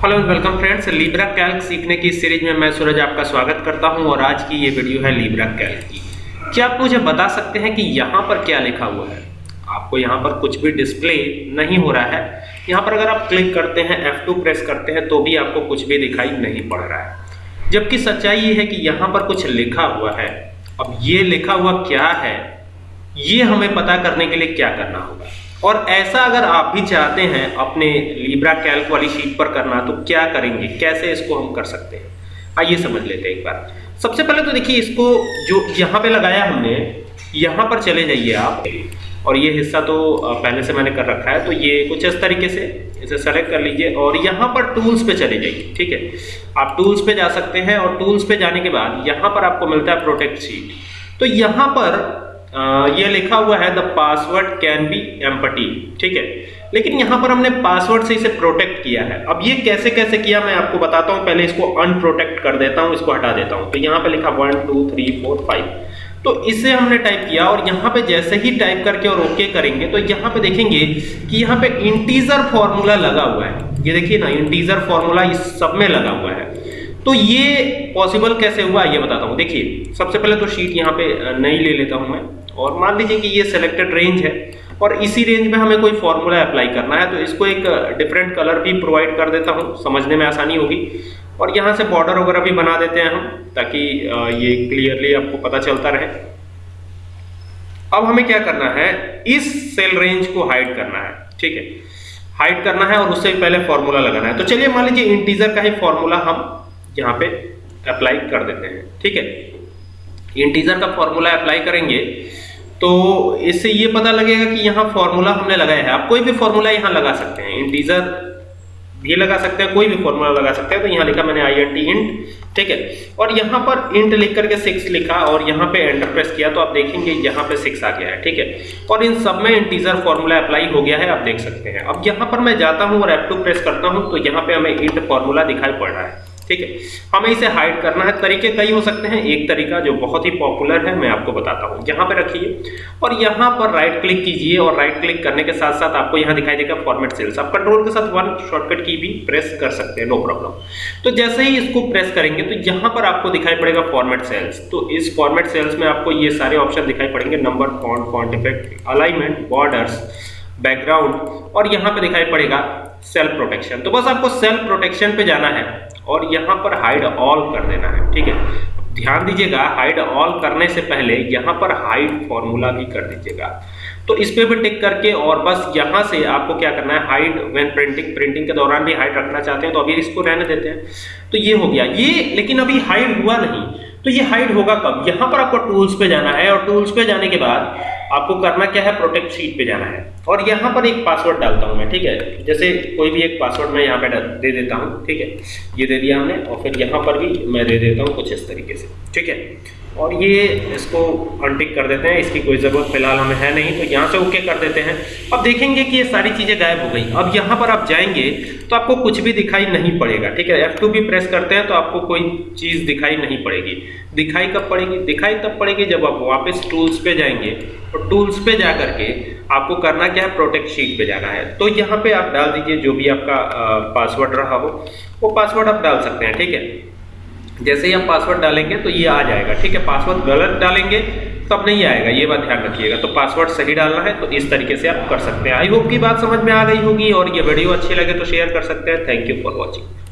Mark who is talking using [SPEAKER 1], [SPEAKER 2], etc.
[SPEAKER 1] Hello welcome friends Libre Calc सीखने की series में मैं सूरज आपका स्वागत करता हूँ और आज की ये वीडियो है लीब्रा कैल्क की। क्या आप मुझे बता सकते हैं कि यहाँ पर क्या लिखा हुआ है? आपको यहाँ पर कुछ भी डिस्प्ले नहीं हो रहा है। यहाँ पर अगर आप क्लिक करते हैं F2 प्रेस करते हैं तो भी आपको कुछ भी दिखाई नहीं पड़ रहा है। जबकि सच्चाई ये है कि यहाँ पर कुछ लिखा हुआ है। अब ये लिखा हुआ क्या है? ये हमें पता करने के लिए क्या करना होगा? और ऐसा अगर आप भी चाहते हैं अपने लीब्रा कैल्क वाली शीट पर करना तो क्या करेंगे? कैसे इसको हम कर सकते हैं? आइए समझ लेते हैं एक बार। सबसे पहले तो देखिए, इसको जो यहाँ पे लगाया हमने, यहाँ पर चले जाइए आप। और ये हिस्सा तो पहले से मैंने कर रखा है तो ये कुछ इस तरीके से इसे सेलेक्ट कर लीजिए और यहाँ पर टूल्स पे चले जाइए, ठीक है? आप टूल्स पे जा सकते हैं और टूल्स पे जाने के बाद यहाँ पर आपको मिलता है प्रोटेक्ट शीट तो यहाँ पर ये लिखा हुआ है the password can be empty ठीक है? लेकिन यहाँ पर हमने पासवर्ड से इसे प्रोटेक्ट किया है। अब ये कैसे कैसे किया मैं आपको बताता हूँ। पहले इसको अनप्रोटेक्ट कर देता हूँ, इसको हटा देता हूँ। तो यहाँ पे लिखा one two three four five तो इसे हमने टाइप किया और यहाँ पे जैसे ही टाइप करके और ओके करेंगे तो यहाँ पे देखेंगे कि यहाँ पे इंटीजर फॉर्मूला लगा हुआ है। ये देखिए ना इंटीजर फॉर्मूला इस सब में लगा हुआ है। तो ये पॉसिबल कैसे हुआ, ये बताता हूँ। देखिए, सबसे पहले तो शीट यहाँ पे नहीं ले लेता हूँ मैं। और मान लीजिए कि ये सिलेक्टेड रेंज है, और इसी रेंज में हमें कोई फॉर्मूला अप्लाई करना है तो इसको एक डिफरेंट कलर भी प्रोवाइड कर देता हूँ, समझने में आसानी होगी। और यहाँ से बॉर्डर वगैरह भी बना देते हैं हम, ताकि ये क्लियरली आपको पता चलता रहे। अब हमें क्या करना है, इस सेल रेंज को हाइड करना है, ठीक है? हाइड करना है और उससे पहले फॉर्मूला लगाना है। तो चलिए मान लीजिए इंटीजर का ही फॉर्मूला हम यहाँ पे अप्लाई कर देते हैं, ठीक है? इंटीजर का फॉर्मूला अप्लाई करेंगे तो इससे ये पता लगेगा कि यहाँ फॉर्मूला हमने लगाया है। आप कोई भी फॉर्मूला यहाँ लगा सकते हैं। इंटीजर भी लगा सकते हैं, कोई भी फॉर्मूला लगा सकते हैं। तो यहाँ लिखा मैंने आई एन टी इंट ठीक है? और यहाँ पर इंट लिख करके सिक्स लिखा और यहाँ पे एंटर प्रेस किया तो आप देखेंगे यहाँ पे सिक्स आ गया है, ठीक है? और इन सब में इंटीजर फॉर्मूला अप्लाई हो गया है, आप देख सकते हैं। अब यहाँ पर मैं जाता हूँ और F2 प्रेस करता हूँ तो यहाँ पे हमें इंट फॉर्मूला दिखाई पड़ रहा है। ठीक है? हमें इसे हाइड करना है। तरीके कई हो सकते हैं। एक तरीका जो बहुत ही पॉपुलर है, मैं आपको बताता हूँ। यहाँ पे रखिए। और यहाँ पर राइट क्लिक कीजिए और राइट क्लिक करने के साथ साथ आपको यहाँ दिखाई देगा फॉर्मेट सेल्स आप कंट्रोल के साथ वन शॉर्टकट की भी प्रेस कर सकते हैं नो प्रॉब्लम तो जैसे ही इसको प्रेस करेंगे तो यहाँ पर आपको दिखाई पड़ेगा फॉर्मेट सेल्स तो इस फॉर्मेट सेल्स में आपको ये सारे ऑप्शन दिखाई पड़ेंगे। Number font font effect alignment borders background और यहाँ पे दिखाई पड़ेगा सेल्फ प्रोटेक्शन तो बस आपको सेल्फ प्रोटेक्शन पे जाना है और यहाँ पर हाइड ऑल कर देना है, ठीक है? ध्यान दीजिएगा हाइड ऑल करने से पहले यहाँ पर हाइड फॉर्मूला भी कर दीजिएगा। तो इस पे भी टिक करके और बस यहाँ से आपको क्या करना है हाइड व्हेन प्रिंटिंग प्रिंटिंग के दौरान भी हाइड रखना चाहते हैं तो अभी इसको रहने देते हैं। तो ये हो गया। ये लेकिन अभी हाइड हुआ नहीं। तो ये हाइड होगा कब? यहाँ पर आपको टूल्स पे जाना है और टूल्स पे जाने के बाद आपको करना क्या है? प्रोटेक्ट शीट पे जाना है। और यहाँ पर एक पासवर्ड डालता हूँ मैं, ठीक है? जैसे कोई भी एक पासवर्ड मैं यहाँ पे दे देता हूँ, ठीक है? ये दे दिया हमने, और फिर यहाँ पर भी मैं दे देता हूँ कुछ इस तरीके से, ठीक है? और ये इसको अनटिक कर देते हैं, इसकी कोई ज़रूरत फ़िलहाल हमें है नहीं तो यहाँ से ओके कर देते हैं। अब देखेंगे कि ये सारी चीज़ें गायब हो गई। अब यहाँ पर आप जाएँगे तो आपको कुछ भी दिखाई नहीं पड़ेगा, ठीक है? F2 भी प्रेस करते हैं तो आपको कोई चीज़ दिखाई नहीं पड़ेगी। दिखाई कब पड़ेगी? दिखाई तब पड़ेगी जब आप वापस टूल्स पे जाएँगे। और टूल्स पे जा करके आपको करना क्या है? प्रोटेक्ट शीट पे जाना है। तो यहाँ पे आप डाल दीजिए जो भी आपका पासवर्ड रहा हो, वो पासवर्ड आप डाल सकते हैं, ठीक है? जैसे ही हम पासवर्ड डालेंगे तो ये आ जाएगा, ठीक है? पासवर्ड गलत डालेंगे, तब नहीं आएगा, ये बात ध्यान रखिएगा। तो पासवर्ड सही डालना है तो इस तरीके से आप कर सकते हैं। आई होप की बात समझ में आ गई होगी, और ये वीडियो अच्छी लगे तो शेयर कर सकते हैं। Thank you for watching